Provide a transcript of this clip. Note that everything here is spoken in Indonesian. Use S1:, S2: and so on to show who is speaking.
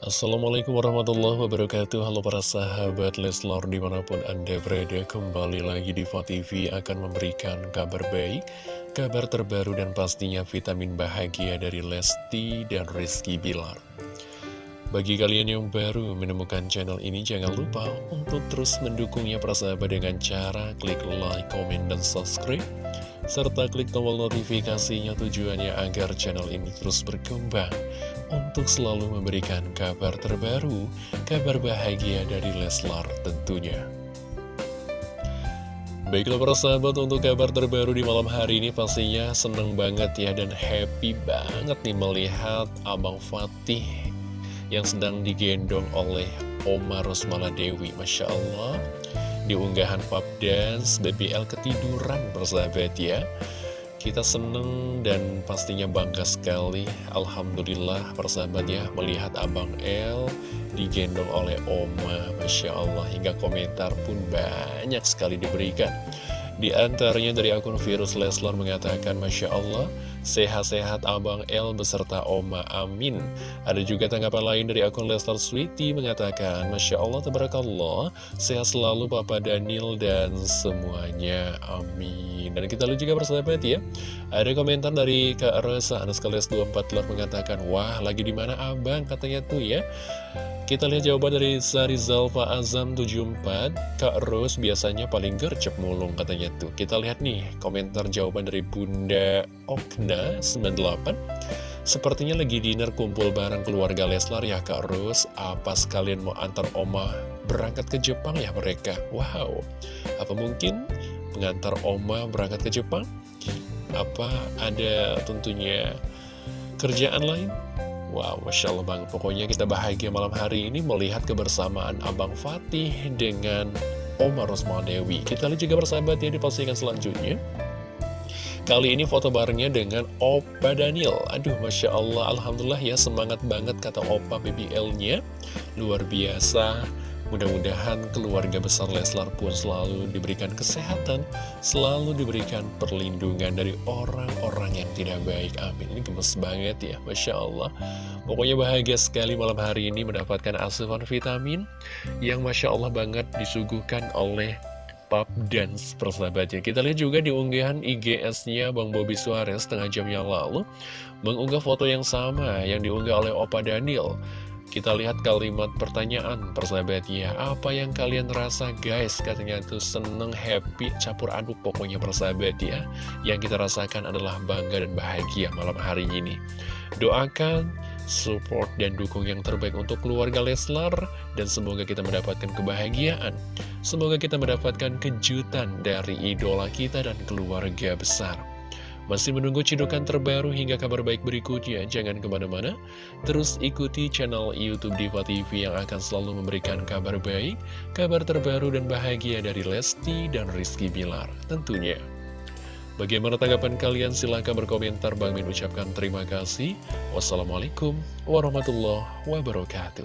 S1: Assalamualaikum warahmatullahi wabarakatuh Halo para sahabat Leslar di mana pun anda berada Kembali lagi di TV akan memberikan kabar baik Kabar terbaru dan pastinya vitamin bahagia dari Lesti dan Rizky Bilar bagi kalian yang baru menemukan channel ini, jangan lupa untuk terus mendukungnya persahabat dengan cara klik like, komen, dan subscribe. Serta klik tombol notifikasinya tujuannya agar channel ini terus berkembang untuk selalu memberikan kabar terbaru, kabar bahagia dari Leslar tentunya. Baiklah para sahabat untuk kabar terbaru di malam hari ini pastinya seneng banget ya dan happy banget nih melihat Abang Fatih yang sedang digendong oleh Oma Rosmala Dewi. Masya Allah, di unggahan pub dance, BBL ketiduran bersahabat ya. Kita seneng dan pastinya bangga sekali Alhamdulillah persahabat ya Melihat Abang L digendong oleh Oma Masya Allah Hingga komentar pun banyak sekali diberikan Di antaranya dari akun Virus Leslar mengatakan Masya Allah Sehat-sehat Abang L beserta Oma Amin. Ada juga tanggapan lain dari akun Lestar Sweety mengatakan Masya Allah, Tabarakallah. Sehat selalu Papa Daniel dan semuanya. Amin. Dan kita lihat juga persahabat ya. Ada komentar dari Kak Rosa Anas Kales 24 mengatakan Wah lagi di mana Abang? Katanya tuh ya. Kita lihat jawaban dari Sarizal Pak Azam 74 Kak Rose biasanya paling gercep mulung katanya tuh. Kita lihat nih komentar jawaban dari Bunda Okna 98 Sepertinya lagi dinner kumpul bareng keluarga Leslar ya Kak Rose Apa sekalian mau antar Oma berangkat ke Jepang ya mereka Wow Apa mungkin mengantar Oma berangkat ke Jepang? Apa ada tentunya kerjaan lain? Wow, Masya Allah banget. Pokoknya kita bahagia malam hari ini melihat kebersamaan Abang Fatih dengan Omar Rosmal Dewi. Kita lihat juga bersahabat ya di postingan selanjutnya. Kali ini foto barengnya dengan Opa Daniel. Aduh, Masya Allah, Alhamdulillah ya semangat banget kata Opa BBL-nya. Luar biasa. Mudah-mudahan keluarga besar Leslar pun selalu diberikan kesehatan, selalu diberikan perlindungan dari orang-orang yang tidak baik. Amin. Ini gemes banget ya, Masya Allah. Pokoknya bahagia sekali malam hari ini mendapatkan asupan vitamin yang Masya Allah banget disuguhkan oleh pub dance persahabatnya. Kita lihat juga di unggahan IGS-nya Bang Bobby Suarez setengah jam yang lalu mengunggah foto yang sama yang diunggah oleh Opa Daniel. Kita lihat kalimat pertanyaan persahabatnya Apa yang kalian rasa guys Katanya itu seneng, happy, campur aduk pokoknya persahabat ya Yang kita rasakan adalah bangga dan bahagia malam hari ini Doakan, support, dan dukung yang terbaik untuk keluarga Leslar Dan semoga kita mendapatkan kebahagiaan Semoga kita mendapatkan kejutan dari idola kita dan keluarga besar masih menunggu cidukan terbaru hingga kabar baik berikutnya? Jangan ke mana-mana, terus ikuti channel Youtube Diva TV yang akan selalu memberikan kabar baik, kabar terbaru dan bahagia dari Lesti dan Rizky Bilar tentunya. Bagaimana tanggapan kalian? Silahkan berkomentar. Bang Min ucapkan terima kasih. Wassalamualaikum warahmatullahi wabarakatuh.